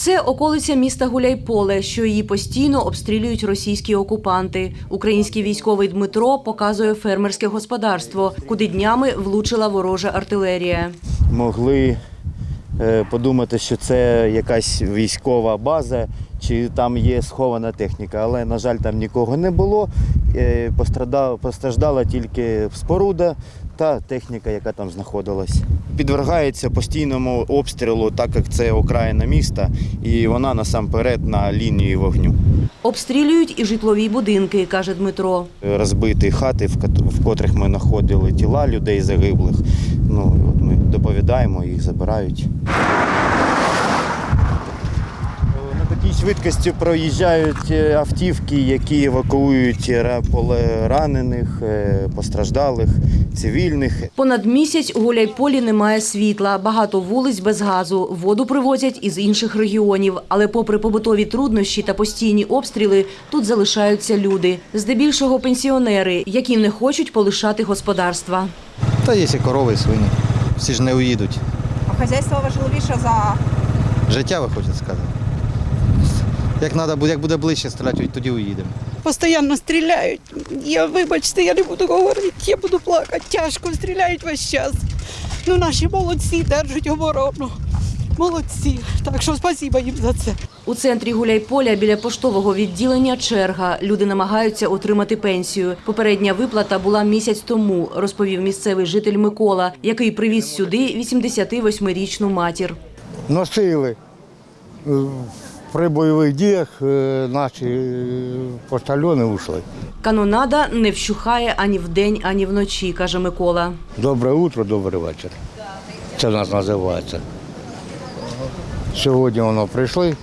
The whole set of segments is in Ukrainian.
Це околиця міста Гуляйполе, що її постійно обстрілюють російські окупанти. Український військовий Дмитро показує фермерське господарство, куди днями влучила ворожа артилерія. могли е, подумати, що це якась військова база, чи там є схована техніка. Але, на жаль, там нікого не було. Е, постраждала тільки споруда та техніка, яка там знаходилась. Підвергається постійному обстрілу, так як це окраїна міста, і вона насамперед на лінії вогню. Обстрілюють і житлові будинки, каже Дмитро. Розбиті хати, в котрих ми знаходили тіла людей загиблих. Ну, от ми доповідаємо, їх забирають. На такій швидкості проїжджають е, автівки, які евакуюють ра- ранених, е, постраждалих, цивільних. Понад місяць у Гуляйполі немає світла, багато вулиць без газу. Воду привозять із інших регіонів. Але попри побутові труднощі та постійні обстріли, тут залишаються люди. Здебільшого пенсіонери, які не хочуть полишати господарства. Та є і корови, і свині. Всі ж не уїдуть. А хазяйство важливіше за Життя ви хочете сказати. Як надо, як буде ближче стріляти, тоді уїдемо. Постоянно стріляють. Я вибачте, я не буду говорити, я буду плакати. Тяжко стріляють весь час. Ну, наші молодці держать оборону. Молодці. Так що спасіба їм за це. У центрі Гуляйполя біля поштового відділення черга. Люди намагаються отримати пенсію. Попередня виплата була місяць тому, розповів місцевий житель Микола, який привіз сюди 88-річну матір. носили. Е, При бойових діях е, наші е, поштальони ушли. Канонада не вщухає ані вдень, ані вночі, каже Микола. Добре утро, добрий вечір. Це в нас називається. Сьогодні воно прийшли.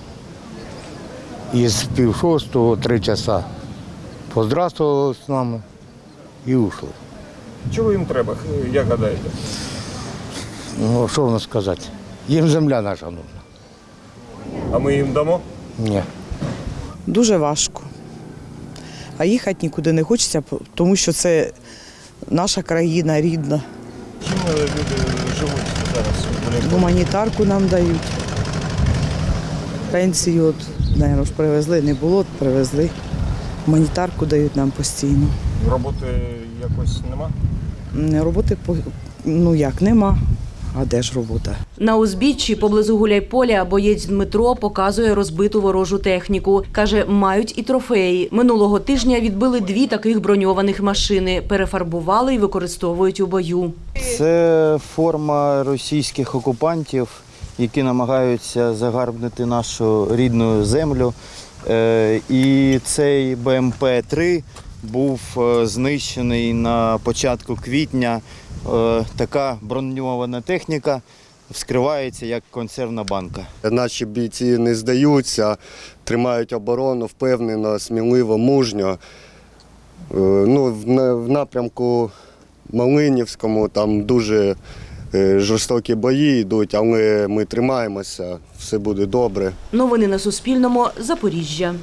Із пів шостого, три часа поздравствували з нами і ушли. Чого їм треба, як гадаєте? Ну, що воно сказати? Їм земля наша нужна. А ми їм дамо? Ні. Дуже важко. А їхати нікуди не хочеться, тому що це наша країна рідна. Чим е, люди живуть зараз? Гуманітарку нам дають. Пенсію, от, наверно, привезли, не було, привезли. Гуманітарку дають нам постійно. Роботи якось нема? Роботи ну як нема. А де ж робота? На узбіччі поблизу Гуляйполя боєць Дмитро показує розбиту ворожу техніку. Каже, мають і трофеї. Минулого тижня відбили дві таких броньованих машини, перефарбували і використовують у бою. Це форма російських окупантів, які намагаються загарбнити нашу рідну землю. Е, І цей БМП-3 був е, знищений на початку квітня. Е, Така броньована техніка вскривається як консервна банка. Наші бійці не здаються, тримають оборону впевнено, сміливо, мужньо. Е, Ну, в напрямку Малинівському там дуже е, жорстокі бої йдуть, але ми тримаємося, все буде добре. Новини на Суспільному. Запоріжжя.